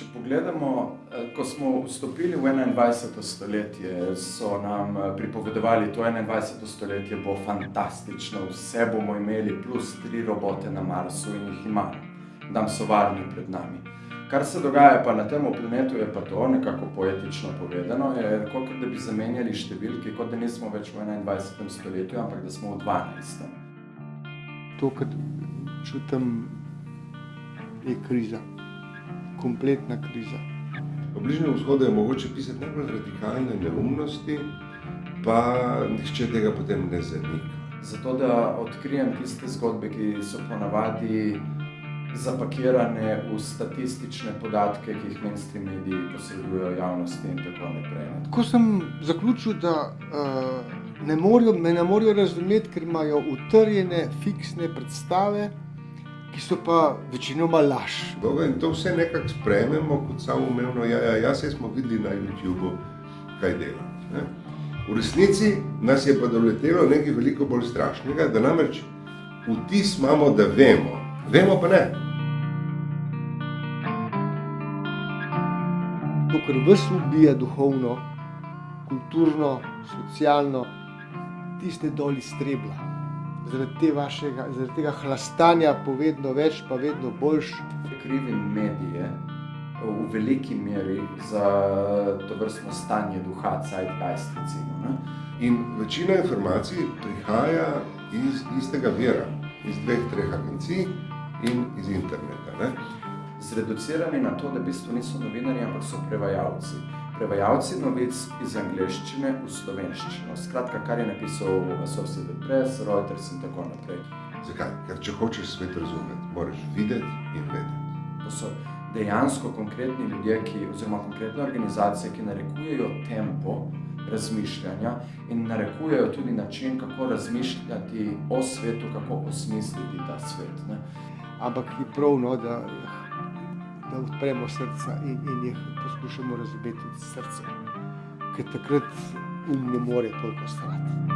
če pogledamo, eh, ko smo vstopili v enaindvajseto stoletje, so nam eh, pripovedovali, to enaindvajseto stoletje bo fantastično, vse bomo imeli, plus tri robote na Marsu in jih imamo. Tam so varni pred nami. Kar se dogaja pa na tem planetu, je pa to, nekako poetično povedano, kot da bi zamenjali številke, kot da nismo več v enaindvajsetem stoletju, ampak da smo v dvanajstem. To, kar čutim, je kriza. Kompletna kriza. O Bližnjem vzhodu je mogoče pisati najbolj radikalne neumnosti, pa nihče tega potem ne zanika. Zato, da odkrijem tiste zgodbe, ki so ponavadi zapakirane v statistične podatke, ki jih mainstream mediji posredujejo javnosti in tako naprej. Ko sem zaključil, da uh, ne morejo, me ne morejo razumeti, ker imajo utrjene, fiksne predstave, ki so pa večinoma laž. Dobro, in to vse nekako sprejmemo kot samoumevno, ja, ja, ja, saj smo videli na YouTubu, kaj dela. Ne? V resnici nas je pa doletelo nekaj veliko bolj strašnega, da namreč vtis imamo, da vemo, vemo pa ne. To, kar vas ubija duhovno, kulturno, socialno, tiste dol iz strebla. Zaradi, te vašega, zaradi tega hlastanja po vedno več, pa vedno boljš. Krivim medije v veliki meri za to vrstno stanje duha, zeitgeist recimo. Ne? In večina informacij prihaja iz istega vira, iz dveh, treh agencij in iz interneta. Ne? Zreducirani na to, da v bistvu niso novinarji, ampak so prevajalci. Prevajalci novic iz angleščine v slovenščino. Skratka, kar je napisal Associated Press, Reuters in tako naprej. Zakaj? Ker če hočeš svet razumeti, moraš videti in vedeti. To so dejansko konkretni ljudje, ki, oziroma konkretne organizacije, ki narekujejo tempo razmišljanja in narekujejo tudi način, kako razmišljati o svetu, kako osmisliti ta svet. Ne? Ampak je prav, no, da, da odpremo srca in, in jih poskušamo razumeti s srcem. Ker takrat um ne more toliko stati.